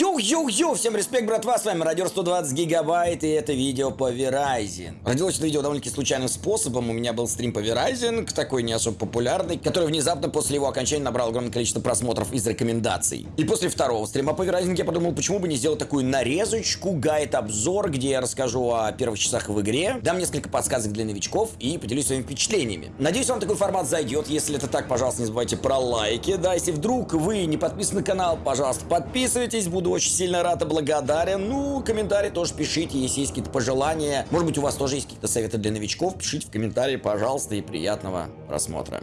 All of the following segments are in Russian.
Йоу-йоу-йоу, всем респект, братва, с вами Радио 120 Гигабайт, и это видео по V Rising. Родилось это видео довольно-таки случайным способом, у меня был стрим по V Rising, такой не особо популярный, который внезапно после его окончания набрал огромное количество просмотров из рекомендаций. И после второго стрима по V Rising я подумал, почему бы не сделать такую нарезочку, гайд-обзор, где я расскажу о первых часах в игре, дам несколько подсказок для новичков и поделюсь своими впечатлениями. Надеюсь, вам такой формат зайдет, если это так, пожалуйста, не забывайте про лайки, да, если вдруг вы не подписаны на канал, пожалуйста, подписывайтесь, буду очень сильно рад и благодарен. Ну, комментарии тоже пишите, если есть какие-то пожелания. Может быть, у вас тоже есть какие-то советы для новичков. Пишите в комментарии, пожалуйста, и приятного просмотра.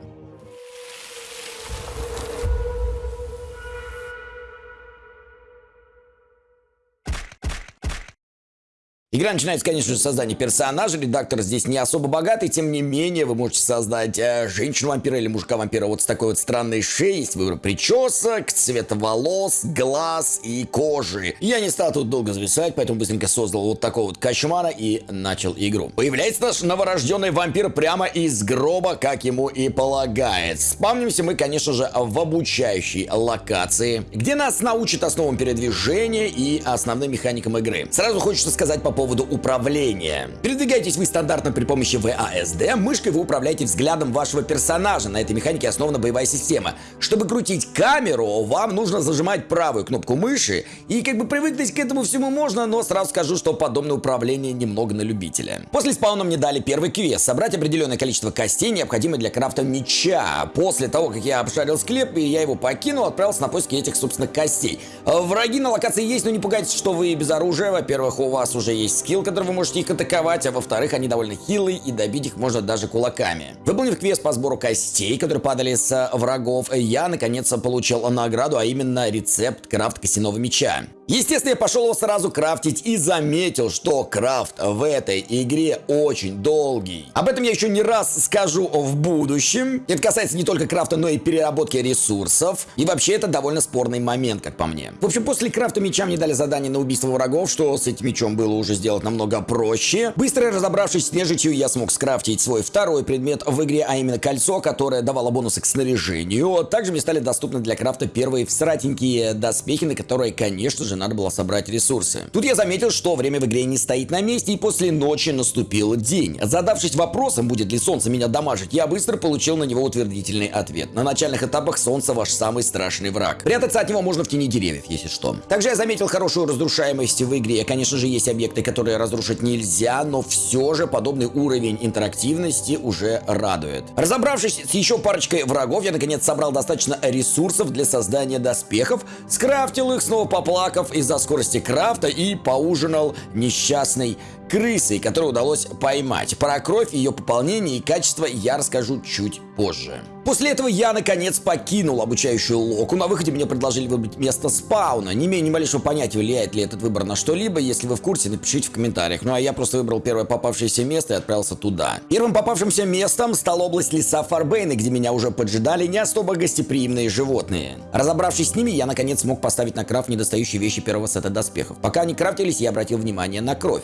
Игра начинается, конечно же, с создания персонажа. Редактор здесь не особо богатый, тем не менее, вы можете создать э, женщину-вампира или мужика-вампира вот с такой вот странной шеей. Есть выбор причесок, цвета волос, глаз и кожи. Я не стал тут долго зависать, поэтому быстренько создал вот такого вот кошмара и начал игру. Появляется наш новорожденный вампир прямо из гроба, как ему и полагает. Спавнимся мы, конечно же, в обучающей локации, где нас научат основам передвижения и основным механикам игры. Сразу хочется сказать по поводу поводу управления. Передвигаетесь вы стандартно при помощи VASD, мышкой вы управляете взглядом вашего персонажа. На этой механике основана боевая система. Чтобы крутить камеру, вам нужно зажимать правую кнопку мыши. И как бы привыкнуть к этому всему можно, но сразу скажу, что подобное управление немного на любителя. После спауна мне дали первый квест. Собрать определенное количество костей, необходимое для крафта меча. После того, как я обшарил склеп и я его покинул, отправился на поиски этих, собственно, костей. Враги на локации есть, но не пугайтесь, что вы без оружия. Во-первых, у вас уже есть скилл, который вы можете их атаковать, а во-вторых, они довольно хилые и добить их можно даже кулаками. Выполнив квест по сбору костей, которые падали с врагов, я наконец получил награду, а именно рецепт крафт костяного меча. Естественно, я пошел его сразу крафтить и заметил, что крафт в этой игре очень долгий. Об этом я еще не раз скажу в будущем. Это касается не только крафта, но и переработки ресурсов. И вообще это довольно спорный момент, как по мне. В общем, после крафта меча мне дали задание на убийство врагов, что с этим мечом было уже сделать намного проще. Быстро разобравшись с нежитью, я смог скрафтить свой второй предмет в игре, а именно кольцо, которое давало бонусы к снаряжению. Также мне стали доступны для крафта первые всратенькие доспехи, на которые, конечно же, надо было собрать ресурсы. Тут я заметил, что время в игре не стоит на месте, и после ночи наступил день. Задавшись вопросом, будет ли солнце меня дамажить, я быстро получил на него утвердительный ответ. На начальных этапах солнце ваш самый страшный враг. Прятаться от него можно в тени деревьев, если что. Также я заметил хорошую разрушаемость в игре. Конечно же, есть объекты, которые разрушить нельзя, но все же подобный уровень интерактивности уже радует. Разобравшись с еще парочкой врагов, я наконец собрал достаточно ресурсов для создания доспехов, скрафтил их, снова поплакав, из-за скорости крафта и поужинал несчастный крысой, которую удалось поймать. Про кровь, ее пополнение и качество я расскажу чуть позже. После этого я, наконец, покинул обучающую локу. На выходе мне предложили выбрать место спауна. Не имея ни малейшего понятия, влияет ли этот выбор на что-либо. Если вы в курсе, напишите в комментариях. Ну а я просто выбрал первое попавшееся место и отправился туда. Первым попавшимся местом стала область леса Фарбейна, где меня уже поджидали не особо гостеприимные животные. Разобравшись с ними, я, наконец, смог поставить на крафт недостающие вещи первого сета доспехов. Пока они крафтились, я обратил внимание на кровь.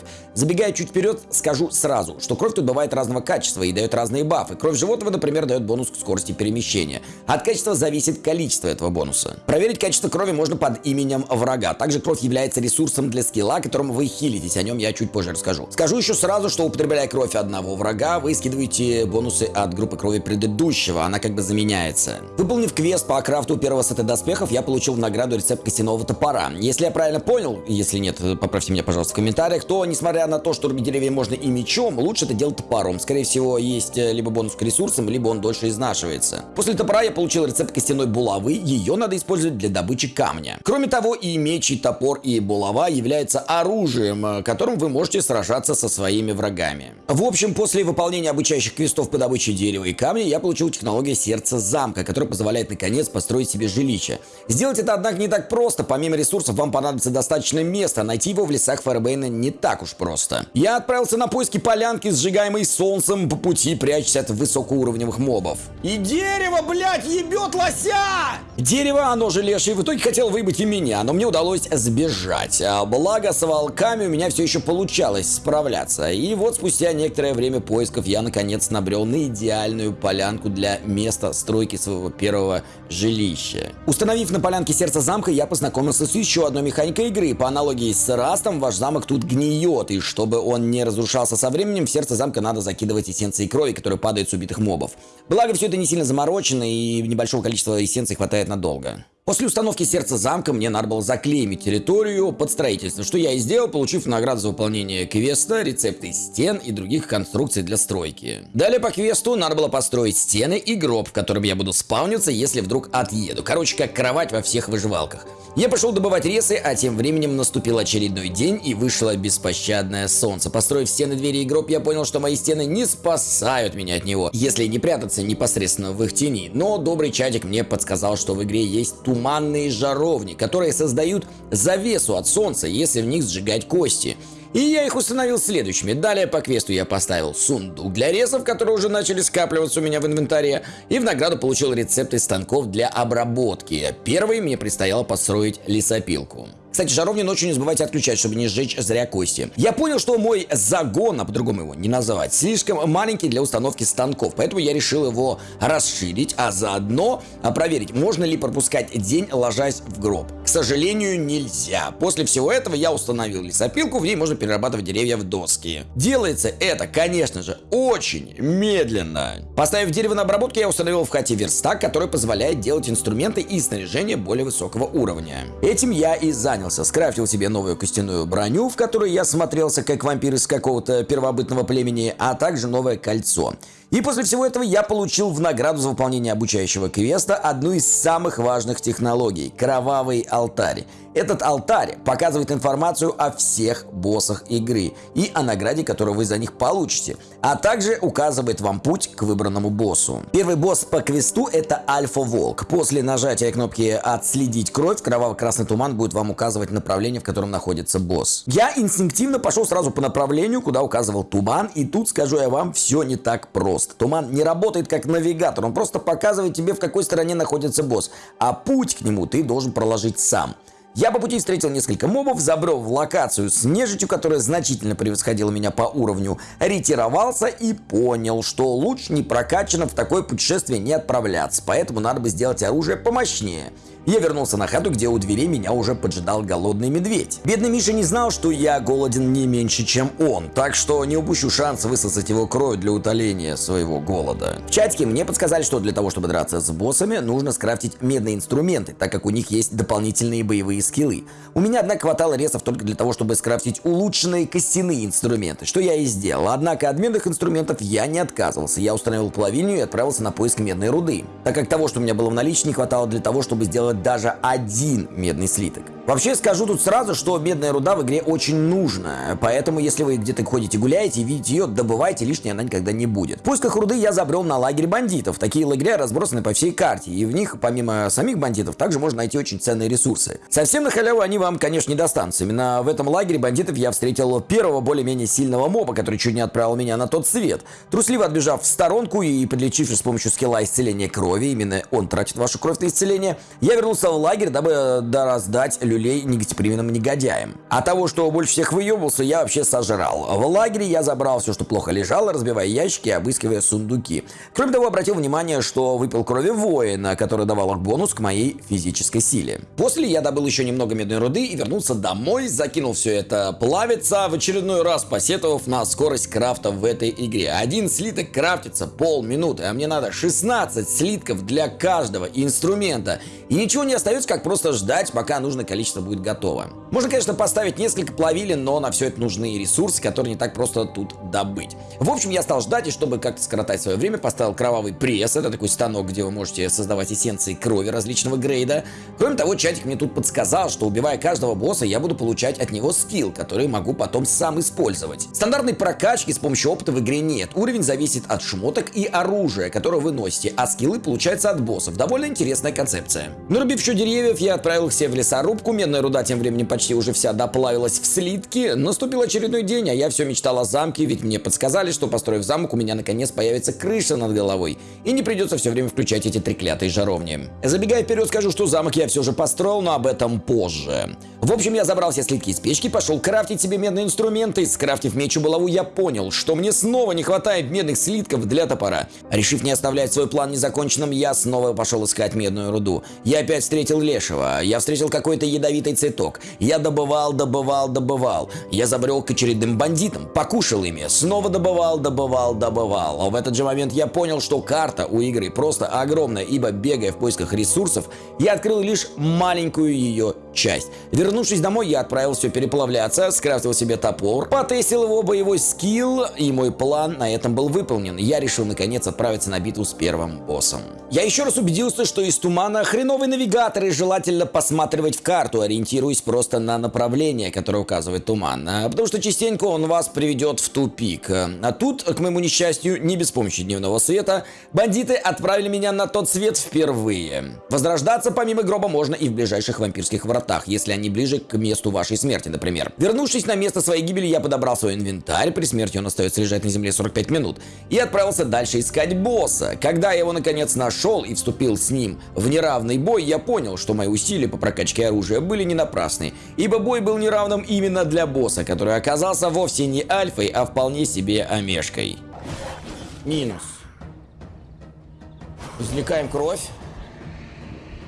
Чуть вперед, скажу сразу, что кровь тут бывает разного качества и дает разные бафы. Кровь животного, например, дает бонус к скорости перемещения. От качества зависит количество этого бонуса. Проверить качество крови можно под именем врага. Также кровь является ресурсом для скилла, которым вы хилитесь. О нем я чуть позже расскажу. Скажу еще сразу, что употребляя кровь одного врага, вы скидываете бонусы от группы крови предыдущего. Она как бы заменяется. Выполнив квест по крафту первого сета доспехов, я получил в награду рецепт костяного топора. Если я правильно понял, если нет, поправьте меня, пожалуйста, в комментариях, то, несмотря на то, что рубить деревья можно и мечом, лучше это делать топором. Скорее всего, есть э, либо бонус к ресурсам, либо он дольше изнашивается. После топора я получил рецепт костяной булавы, ее надо использовать для добычи камня. Кроме того, и меч, и топор, и булава являются оружием, э, которым вы можете сражаться со своими врагами. В общем, после выполнения обучающих квестов по добыче дерева и камня, я получил технологию сердца замка, которая позволяет наконец построить себе жилище. Сделать это, однако, не так просто. Помимо ресурсов, вам понадобится достаточно места. Найти его в лесах Фарбейна не так уж просто. Просто. Я отправился на поиски полянки, сжигаемой солнцем, по пути прячась от высокоуровневых мобов. И дерево, блядь, ебет лося! Дерево, оно же леший, в итоге хотел выбить и меня, но мне удалось сбежать. А благо, с волками у меня все еще получалось справляться. И вот спустя некоторое время поисков я наконец набрел на идеальную полянку для места стройки своего первого жилища. Установив на полянке сердце замка, я познакомился с еще одной механикой игры. По аналогии с Растом, ваш замок тут гниет, и чтобы он не разрушался со временем, в сердце замка надо закидывать эссенции крови, которые падают с убитых мобов. Благо, все это не сильно заморочено, и небольшого количества эссенций хватает надолго. После установки сердца замка мне надо было заклеймить территорию под строительство, что я и сделал, получив награду за выполнение квеста, рецепты стен и других конструкций для стройки. Далее по квесту надо было построить стены и гроб, в котором я буду спавниться, если вдруг отъеду. Короче, как кровать во всех выживалках. Я пошел добывать ресы, а тем временем наступил очередной день и вышло беспощадное солнце. Построив стены, двери и гроб, я понял, что мои стены не спасают меня от него, если не прятаться непосредственно в их тени. Но добрый чатик мне подсказал, что в игре есть туманные жаровни, которые создают завесу от солнца, если в них сжигать кости. И я их установил следующими. Далее по квесту я поставил сундук для ресов, которые уже начали скапливаться у меня в инвентаре. И в награду получил рецепты станков для обработки. Первый мне предстояло построить лесопилку. Кстати, жаровню ночью не забывайте отключать, чтобы не сжечь зря кости. Я понял, что мой загон, а по-другому его не называть, слишком маленький для установки станков, поэтому я решил его расширить, а заодно проверить, можно ли пропускать день, ложась в гроб. К сожалению, нельзя. После всего этого я установил лесопилку, в ней можно перерабатывать деревья в доски. Делается это, конечно же, очень медленно. Поставив дерево на обработку, я установил в хате верстак, который позволяет делать инструменты и снаряжение более высокого уровня. Этим я и занял занялся. Скрафтил себе новую костяную броню, в которой я смотрелся как вампир из какого-то первобытного племени, а также новое кольцо. И после всего этого я получил в награду за выполнение обучающего квеста одну из самых важных технологий – кровавый алтарь. Этот алтарь показывает информацию о всех боссах игры и о награде, которую вы за них получите, а также указывает вам путь к выбранному боссу. Первый босс по квесту это Альфа-Волк. После нажатия кнопки «Отследить кровь» кроваво-красный туман будет вам указывать направление, в котором находится босс. Я инстинктивно пошел сразу по направлению, куда указывал туман, и тут, скажу я вам, все не так просто. Туман не работает как навигатор, он просто показывает тебе, в какой стороне находится босс, а путь к нему ты должен проложить сам. Я по пути встретил несколько мобов, забрел в локацию с нежитью, которая значительно превосходила меня по уровню, ретировался и понял, что лучше не прокачано в такое путешествие не отправляться, поэтому надо бы сделать оружие помощнее. Я вернулся на хату, где у дверей меня уже поджидал голодный медведь. Бедный Миша не знал, что я голоден не меньше, чем он, так что не упущу шанс высосать его кровь для утоления своего голода. В чатике мне подсказали, что для того, чтобы драться с боссами, нужно скрафтить медные инструменты, так как у них есть дополнительные боевые скиллы. У меня, однако, хватало ресов только для того, чтобы скрафтить улучшенные костяные инструменты, что я и сделал. Однако от медных инструментов я не отказывался. Я установил плавильню и отправился на поиск медной руды, так как того, что у меня было в наличии, не хватало для того, чтобы сделать даже один медный слиток. Вообще скажу тут сразу, что медная руда в игре очень нужна, поэтому если вы где-то ходите гуляете и видите ее, добывайте, лишней она никогда не будет. В поисках руды я забрел на лагерь бандитов. Такие лагеря разбросаны по всей карте, и в них, помимо самих бандитов, также можно найти очень ценные ресурсы. Совсем на халяву они вам, конечно, не достанутся. Именно в этом лагере бандитов я встретил первого более-менее сильного моба, который чуть не отправил меня на тот свет. Трусливо отбежав в сторонку и подлечившись с помощью скилла исцеления крови, именно он тратит вашу кровь на исцеление, я вернулся в лагерь, дабы дораздать люлей негативным негодяям. А того, что больше всех выебался, я вообще сожрал. В лагере я забрал все, что плохо лежало, разбивая ящики и обыскивая сундуки. Кроме того, обратил внимание, что выпил крови воина, который давал бонус к моей физической силе. После я добыл еще немного медной руды и вернулся домой, закинул все это плавиться, в очередной раз посетовав на скорость крафта в этой игре. Один слиток крафтится полминуты, а мне надо 16 слитков для каждого инструмента. И ничего не остается, как просто ждать, пока нужное количество будет готово. Можно, конечно, поставить несколько плавилин, но на все это нужны ресурсы, которые не так просто тут добыть. В общем, я стал ждать, и чтобы как-то скоротать свое время, поставил кровавый пресс. Это такой станок, где вы можете создавать эссенции крови различного грейда. Кроме того, чатик мне тут подсказал, что убивая каждого босса, я буду получать от него скилл, который могу потом сам использовать. Стандартной прокачки с помощью опыта в игре нет. Уровень зависит от шмоток и оружия, которое вы носите, а скиллы получаются от боссов. Довольно интересная концепция. Нарубив еще деревьев, я отправил их все в лесорубку замку. Медная руда тем временем почти уже вся доплавилась в слитки. Наступил очередной день, а я все мечтал о замке, ведь мне подсказали, что построив замок, у меня наконец появится крыша над головой. И не придется все время включать эти треклятые жаровни. Забегая вперед, скажу, что замок я все же построил, но об этом позже. В общем, я забрал все слитки из печки, пошел крафтить себе медные инструменты. Скрафтив меч и булаву, я понял, что мне снова не хватает медных слитков для топора. Решив не оставлять свой план незаконченным, я снова пошел искать медную руду. Я опять встретил лешего. Я встретил какой-то ядовитый цветок. Я добывал, добывал, добывал. Я забрел к очередным бандитам, покушал ими, снова добывал, добывал, добывал. А в этот же момент я понял, что карта у игры просто огромная, ибо бегая в поисках ресурсов, я открыл лишь маленькую ее часть. Вернувшись домой, я отправил все переплавляться, скрафтил себе топор, потестил его боевой скилл, и мой план на этом был выполнен. Я решил наконец отправиться на битву с первым боссом. Я еще раз убедился, что из тумана хреновый навигатор и желательно посматривать в карту, ориентируясь просто на направление, которое указывает туман. А, потому что частенько он вас приведет в тупик. А тут, к моему несчастью, не без помощи дневного света, бандиты отправили меня на тот свет впервые. Возрождаться помимо гроба можно и в ближайших вампирских вратах, если они ближе к месту вашей смерти, например. Вернувшись на место своей гибели, я подобрал свой инвентарь, при смерти он остается лежать на земле 45 минут, и отправился дальше искать босса. Когда я его наконец нашел и вступил с ним в неравный бой, я понял, что мои усилия по прокачке оружия были не напрасны, ибо бой был неравным именно для босса, который оказался вовсе не альфой, а вполне себе омешкой. Минус. Извлекаем кровь.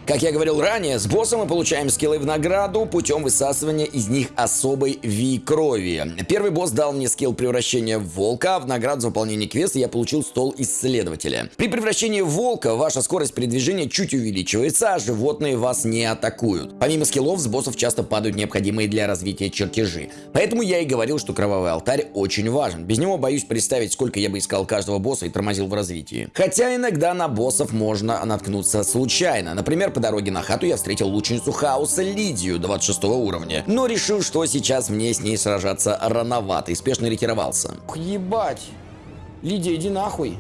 Как я говорил ранее, с боссом мы получаем скиллы в награду путем высасывания из них особой Ви крови. Первый босс дал мне скилл превращения в волка, а в награду за выполнение квеста я получил стол исследователя. При превращении в волка ваша скорость передвижения чуть увеличивается, а животные вас не атакуют. Помимо скиллов с боссов часто падают необходимые для развития чертежи. Поэтому я и говорил, что кровавый алтарь очень важен. Без него боюсь представить, сколько я бы искал каждого босса и тормозил в развитии. Хотя иногда на боссов можно наткнуться случайно. Например, по дороге на хату я встретил лучницу хаоса Лидию 26 уровня, но решил, что сейчас мне с ней сражаться рановато и спешно ретировался. Ебать! Лидия, иди нахуй!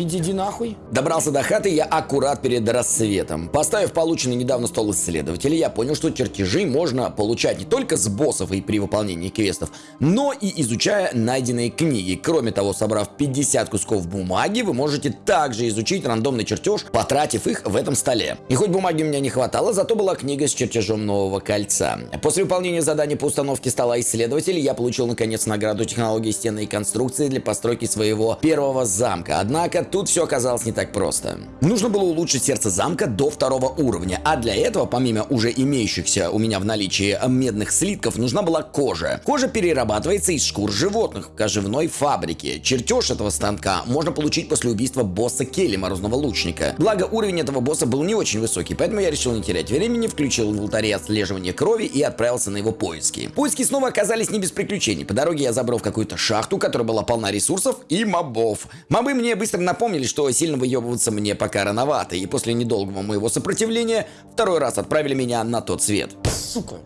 Иди, иди нахуй. Добрался до хаты я аккурат перед рассветом. Поставив полученный недавно стол исследователя, я понял, что чертежи можно получать не только с боссов и при выполнении квестов, но и изучая найденные книги. Кроме того, собрав 50 кусков бумаги, вы можете также изучить рандомный чертеж, потратив их в этом столе. И хоть бумаги у меня не хватало, зато была книга с чертежом нового кольца. После выполнения задания по установке стола исследователя, я получил наконец награду технологии стенной конструкции для постройки своего первого замка. Однако тут все оказалось не так просто. Нужно было улучшить сердце замка до второго уровня, а для этого, помимо уже имеющихся у меня в наличии медных слитков, нужна была кожа. Кожа перерабатывается из шкур животных в кожевной фабрике. Чертеж этого станка можно получить после убийства босса Келли, морозного лучника. Благо, уровень этого босса был не очень высокий, поэтому я решил не терять времени, включил в алтаре отслеживание крови и отправился на его поиски. Поиски снова оказались не без приключений. По дороге я забрал в какую-то шахту, которая была полна ресурсов и мобов. Мобы мне быстро напомнили, что сильно выебываться мне пока рановато, и после недолгого моего сопротивления второй раз отправили меня на тот свет. Сука.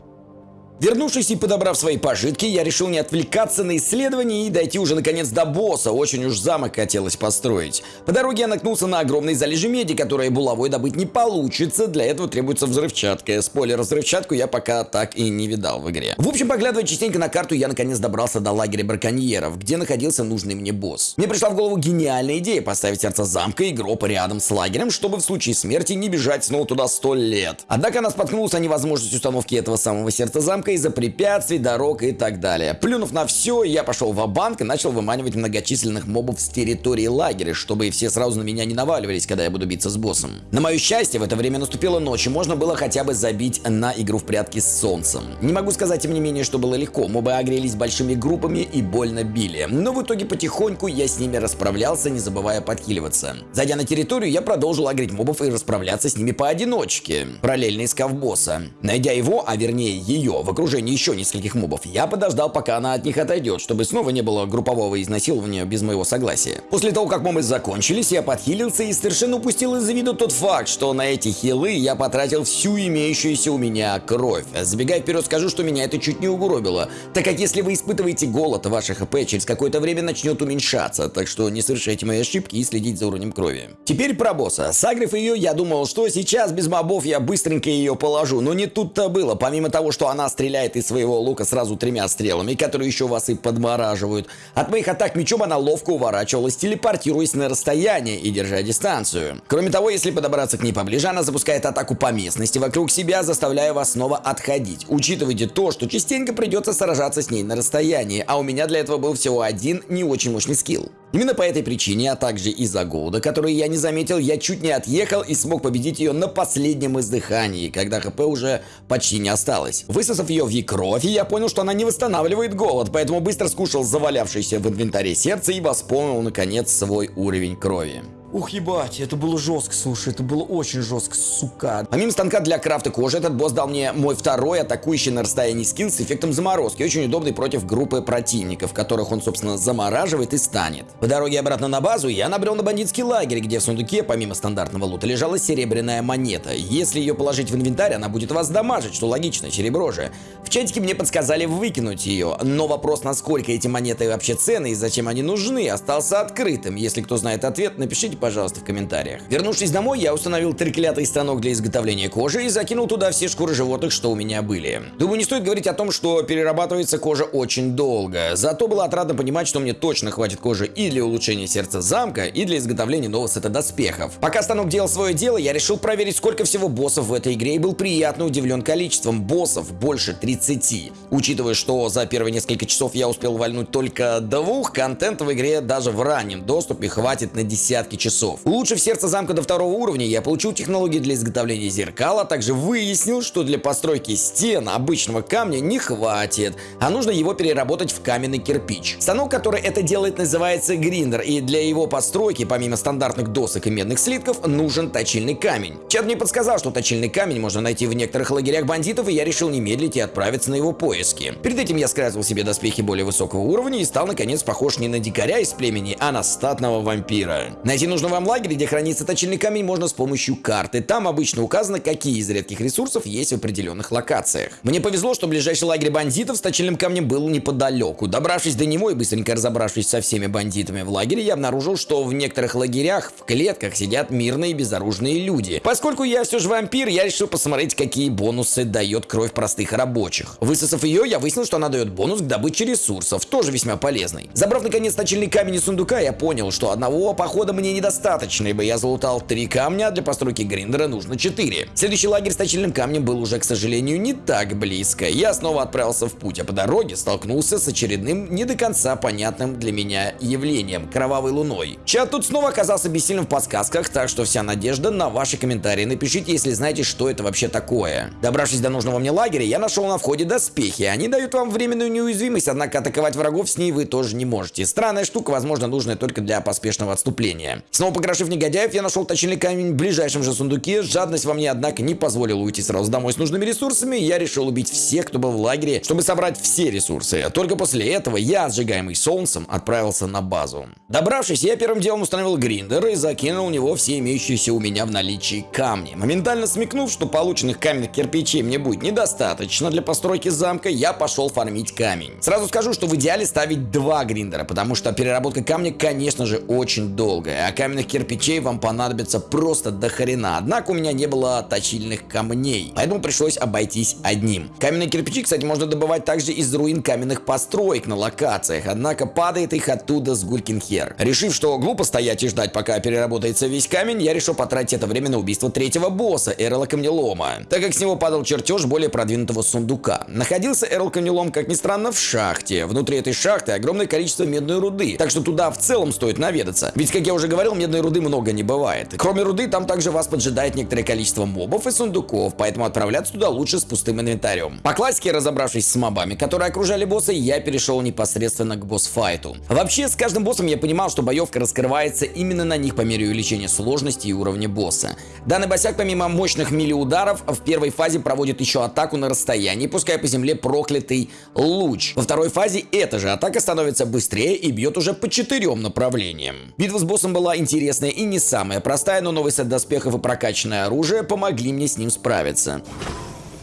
Вернувшись и подобрав свои пожитки, я решил не отвлекаться на исследование и дойти уже наконец до босса, очень уж замок хотелось построить. По дороге я наткнулся на огромные залежи меди, которые булавой добыть не получится, для этого требуется взрывчатка. Спойлер, взрывчатку я пока так и не видал в игре. В общем, поглядывая частенько на карту, я наконец добрался до лагеря браконьеров, где находился нужный мне босс. Мне пришла в голову гениальная идея поставить сердце замка и гроб рядом с лагерем, чтобы в случае смерти не бежать снова туда сто лет. Однако она споткнулась о невозможности установки этого самого сердца замка из-за препятствий, дорог и так далее. Плюнув на все, я пошел в банк и начал выманивать многочисленных мобов с территории лагеря, чтобы все сразу на меня не наваливались, когда я буду биться с боссом. На мое счастье, в это время наступила ночь, и можно было хотя бы забить на игру в прятки с солнцем. Не могу сказать, тем не менее, что было легко. Мобы огрелись большими группами и больно били. Но в итоге потихоньку я с ними расправлялся, не забывая подхиливаться. Зайдя на территорию, я продолжил агрить мобов и расправляться с ними поодиночке, параллельно искав босса. Найдя его, а вернее ее, вокруг окружении еще нескольких мобов, я подождал, пока она от них отойдет, чтобы снова не было группового изнасилования без моего согласия. После того, как мобы закончились, я подхилился и совершенно упустил из виду тот факт, что на эти хилы я потратил всю имеющуюся у меня кровь. Забегая вперед, скажу, что меня это чуть не угробило, так как если вы испытываете голод, ваше хп через какое-то время начнет уменьшаться, так что не совершайте мои ошибки и следите за уровнем крови. Теперь про босса. Сагрив ее, я думал, что сейчас без мобов я быстренько ее положу, но не тут-то было. Помимо того, что она стреляет из своего лука сразу тремя стрелами, которые еще вас и подмораживают, от моих атак мечом она ловко уворачивалась, телепортируясь на расстояние и держа дистанцию. Кроме того, если подобраться к ней поближе, она запускает атаку по местности вокруг себя, заставляя вас снова отходить. Учитывайте то, что частенько придется сражаться с ней на расстоянии, а у меня для этого был всего один не очень мощный скилл. Именно по этой причине, а также из-за голода, который я не заметил, я чуть не отъехал и смог победить ее на последнем издыхании, когда хп уже почти не осталось. Высосав ее в кровь, я понял, что она не восстанавливает голод, поэтому быстро скушал завалявшееся в инвентаре сердце и восполнил наконец свой уровень крови. Ух, ебать, это было жестко, слушай, это было очень жестко, сука. Помимо станка для крафта кожи, этот босс дал мне мой второй атакующий на расстоянии скилл с эффектом заморозки, очень удобный против группы противников, которых он, собственно, замораживает и станет. По дороге обратно на базу я набрел на бандитский лагерь, где в сундуке, помимо стандартного лута, лежала серебряная монета. Если ее положить в инвентарь, она будет вас дамажить, что логично, серебро же. В чатике мне подсказали выкинуть ее, но вопрос, насколько эти монеты вообще ценны и зачем они нужны, остался открытым. Если кто знает ответ, напишите, пожалуйста, в комментариях. Вернувшись домой, я установил треклятый станок для изготовления кожи и закинул туда все шкуры животных, что у меня были. Думаю, не стоит говорить о том, что перерабатывается кожа очень долго. Зато было отрадно понимать, что мне точно хватит кожи и для улучшения сердца замка, и для изготовления нового сета доспехов. Пока станок делал свое дело, я решил проверить, сколько всего боссов в этой игре, и был приятно удивлен количеством боссов, больше 30. Учитывая, что за первые несколько часов я успел вальнуть только двух, контента в игре даже в раннем доступе хватит на десятки часов часов. Улучшив сердце замка до второго уровня, я получил технологии для изготовления зеркал, а также выяснил, что для постройки стен обычного камня не хватит, а нужно его переработать в каменный кирпич. Станок, который это делает, называется гриндер, и для его постройки, помимо стандартных досок и медных слитков, нужен точильный камень. Чат мне подсказал, что точильный камень можно найти в некоторых лагерях бандитов, и я решил не медлить и отправиться на его поиски. Перед этим я скрафтил себе доспехи более высокого уровня и стал наконец похож не на дикаря из племени, а на статного вампира. Найти нужно нужном вам лагере, где хранится точильный камень, можно с помощью карты. Там обычно указано, какие из редких ресурсов есть в определенных локациях. Мне повезло, что ближайший лагерь бандитов с точильным камнем был неподалеку. Добравшись до него и быстренько разобравшись со всеми бандитами в лагере, я обнаружил, что в некоторых лагерях в клетках сидят мирные безоружные люди. Поскольку я все же вампир, я решил посмотреть, какие бонусы дает кровь простых рабочих. Высосав ее, я выяснил, что она дает бонус к добыче ресурсов, тоже весьма полезный. Забрав наконец точильный камень из сундука, я понял, что одного похода мне недостаточно достаточно, ибо я залутал три камня, а для постройки гриндера нужно 4. Следующий лагерь с точильным камнем был уже, к сожалению, не так близко. Я снова отправился в путь, а по дороге столкнулся с очередным, не до конца понятным для меня явлением – кровавой луной. Чат тут снова оказался бессильным в подсказках, так что вся надежда на ваши комментарии. Напишите, если знаете, что это вообще такое. Добравшись до нужного мне лагеря, я нашел на входе доспехи. Они дают вам временную неуязвимость, однако атаковать врагов с ней вы тоже не можете. Странная штука, возможно, нужная только для поспешного отступления. Снова покрошив негодяев, я нашел точильный камень в ближайшем же сундуке. Жадность во мне, однако, не позволила уйти сразу домой с нужными ресурсами. Я решил убить всех, кто был в лагере, чтобы собрать все ресурсы. Только после этого я, сжигаемый солнцем, отправился на базу. Добравшись, я первым делом установил гриндер и закинул в него все имеющиеся у меня в наличии камни. Моментально смекнув, что полученных каменных кирпичей мне будет недостаточно для постройки замка, я пошел фармить камень. Сразу скажу, что в идеале ставить два гриндера, потому что переработка камня, конечно же, очень долгая, а каменных кирпичей вам понадобится просто до хрена. Однако у меня не было точильных камней, поэтому пришлось обойтись одним. Каменные кирпичи, кстати, можно добывать также из руин каменных построек на локациях, однако падает их оттуда с гулькин хер. Решив, что глупо стоять и ждать, пока переработается весь камень, я решил потратить это время на убийство третьего босса, Эрла Камнелома, так как с него падал чертеж более продвинутого сундука. Находился Эрл Камнелом, как ни странно, в шахте. Внутри этой шахты огромное количество медной руды, так что туда в целом стоит наведаться. Ведь, как я уже говорил, поначалу медной руды много не бывает. Кроме руды, там также вас поджидает некоторое количество мобов и сундуков, поэтому отправляться туда лучше с пустым инвентарем. По классике, разобравшись с мобами, которые окружали босса, я перешел непосредственно к босс-файту. Вообще, с каждым боссом я понимал, что боевка раскрывается именно на них по мере увеличения сложности и уровня босса. Данный босяк, помимо мощных мили-ударов, в первой фазе проводит еще атаку на расстоянии, пуская по земле проклятый луч. Во второй фазе эта же атака становится быстрее и бьет уже по четырем направлениям. Битва с боссом была интересная и не самая простая, но новый сет доспехов и прокачанное оружие помогли мне с ним справиться.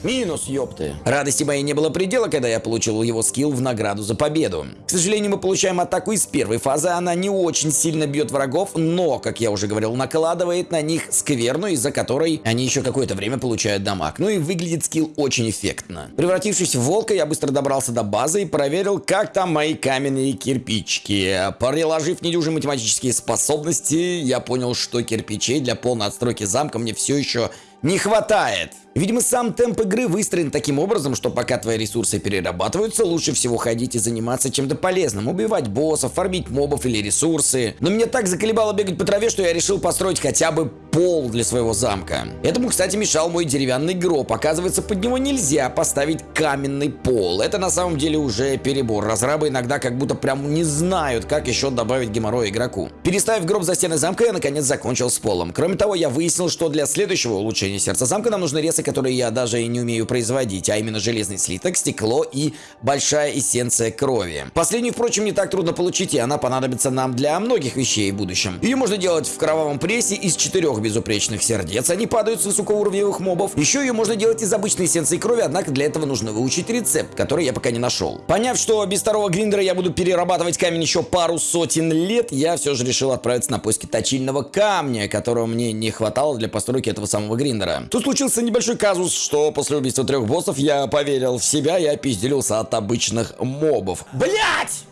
Минус, ёпты. Радости моей не было предела, когда я получил его скилл в награду за победу. К сожалению, мы получаем атаку из первой фазы, она не очень сильно бьет врагов, но, как я уже говорил, накладывает на них скверну, из-за которой они еще какое-то время получают дамаг. Ну и выглядит скилл очень эффектно. Превратившись в волка, я быстро добрался до базы и проверил, как там мои каменные кирпичики. Приложив недюжие математические способности, я понял, что кирпичей для полной отстройки замка мне все еще не хватает. Видимо, сам темп игры выстроен таким образом, что пока твои ресурсы перерабатываются, лучше всего ходить и заниматься чем-то полезным. Убивать боссов, фармить мобов или ресурсы. Но меня так заколебало бегать по траве, что я решил построить хотя бы пол для своего замка. Этому, кстати, мешал мой деревянный гроб. Оказывается, под него нельзя поставить каменный пол. Это на самом деле уже перебор. Разрабы иногда как будто прям не знают, как еще добавить геморрой игроку. Переставив гроб за стены замка, я наконец закончил с полом. Кроме того, я выяснил, что для следующего улучшения сердца замка нам нужны ресурсы, которые я даже и не умею производить, а именно железный слиток, стекло и большая эссенция крови. Последнюю, впрочем, не так трудно получить, и она понадобится нам для многих вещей в будущем. Ее можно делать в кровавом прессе из четырех безупречных сердец, они падают с высокоуровневых мобов. Еще ее можно делать из обычной эссенции крови, однако для этого нужно выучить рецепт, который я пока не нашел. Поняв, что без второго гриндера я буду перерабатывать камень еще пару сотен лет, я все же решил отправиться на поиски точильного камня, которого мне не хватало для постройки этого самого гриндера. Тут случился небольшой большой казус, что после убийства трех боссов я поверил в себя и опизделился от обычных мобов. Блять!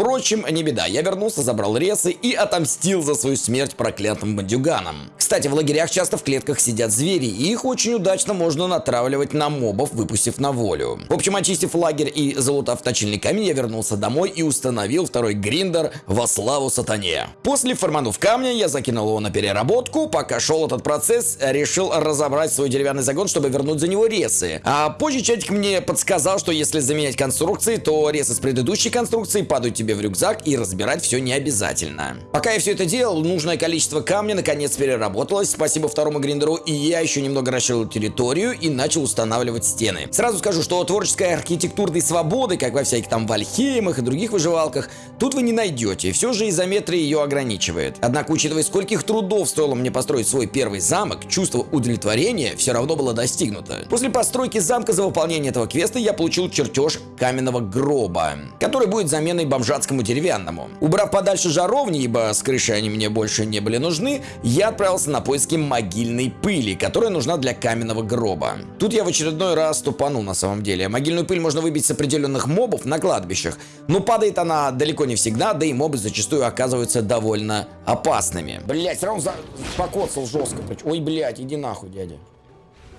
Впрочем, не беда, я вернулся, забрал ресы и отомстил за свою смерть проклятым бандюганам. Кстати, в лагерях часто в клетках сидят звери, и их очень удачно можно натравливать на мобов, выпустив на волю. В общем, очистив лагерь и залутав точильный камень, я вернулся домой и установил второй гриндер во славу сатане. После форманув камня, я закинул его на переработку, пока шел этот процесс, решил разобрать свой деревянный загон, чтобы вернуть за него ресы. А позже чатик мне подсказал, что если заменять конструкции, то ресы с предыдущей конструкции падают тебе себе в рюкзак и разбирать все не обязательно. Пока я все это делал, нужное количество камня наконец переработалось, спасибо второму гриндеру, и я еще немного расширил территорию и начал устанавливать стены. Сразу скажу, что творческой архитектурной свободы, как во всяких там Вальхеймах и других выживалках, тут вы не найдете, все же изометрия ее ограничивает. Однако, учитывая, скольких трудов стоило мне построить свой первый замок, чувство удовлетворения все равно было достигнуто. После постройки замка за выполнение этого квеста я получил чертеж каменного гроба, который будет заменой бомжа датскому деревянному. Убрав подальше жаровни, ибо с крыши они мне больше не были нужны, я отправился на поиски могильной пыли, которая нужна для каменного гроба. Тут я в очередной раз тупанул на самом деле. Могильную пыль можно выбить с определенных мобов на кладбищах, но падает она далеко не всегда, да и мобы зачастую оказываются довольно опасными. Блять, все равно за... покоцал жестко. Ой, блять, иди нахуй, дядя.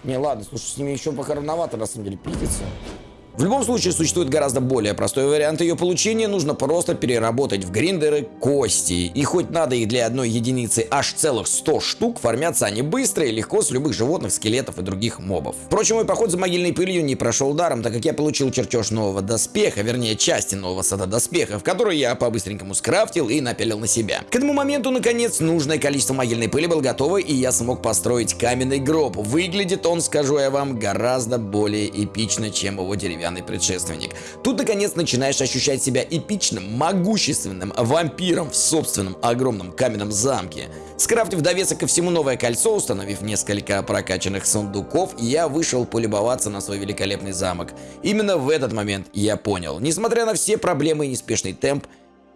Не, ладно, слушай, с ними еще пока рановато, на самом деле, пиздиться. В любом случае существует гораздо более простой вариант ее получения, нужно просто переработать в гриндеры кости. И хоть надо их для одной единицы аж целых 100 штук, формятся они быстро и легко с любых животных, скелетов и других мобов. Впрочем, мой поход за могильной пылью не прошел даром, так как я получил чертеж нового доспеха, вернее части нового сада доспехов, который я по-быстренькому скрафтил и напялил на себя. К этому моменту, наконец, нужное количество могильной пыли было готово, и я смог построить каменный гроб. Выглядит он, скажу я вам, гораздо более эпично, чем его деревянный деревянный предшественник. Тут, наконец, начинаешь ощущать себя эпичным, могущественным вампиром в собственном огромном каменном замке. Скрафтив довесок ко всему новое кольцо, установив несколько прокачанных сундуков, я вышел полюбоваться на свой великолепный замок. Именно в этот момент я понял, несмотря на все проблемы и неспешный темп,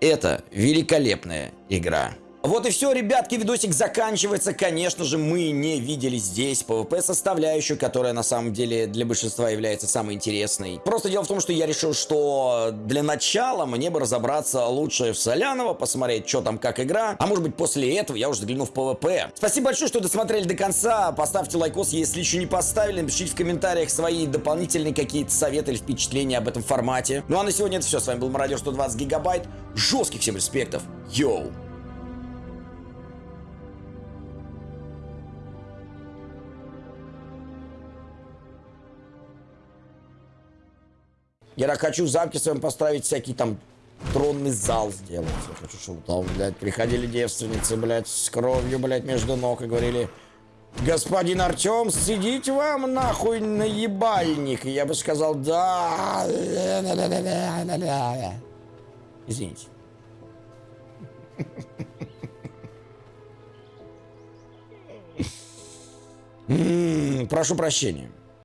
это великолепная игра. Вот и все, ребятки, видосик заканчивается. Конечно же, мы не видели здесь PvP составляющую, которая на самом деле для большинства является самой интересной. Просто дело в том, что я решил, что для начала мне бы разобраться лучше в Солянова, посмотреть, что там, как игра. А может быть, после этого я уже загляну в PvP. Спасибо большое, что досмотрели до конца. Поставьте лайкос, если еще не поставили. Напишите в комментариях свои дополнительные какие-то советы или впечатления об этом формате. Ну а на сегодня это все. С вами был Мародер 120 Гигабайт. Жестких всем респектов. Йоу! Я хочу в замке своем поставить всякий там тронный зал сделать. Я хочу, чтобы там, блядь, приходили девственницы, блядь, с кровью, блядь, между ног и говорили, господин Артем, сидите вам нахуй на ебальник. Я бы сказал, да. Извините. М, Прошу прощения.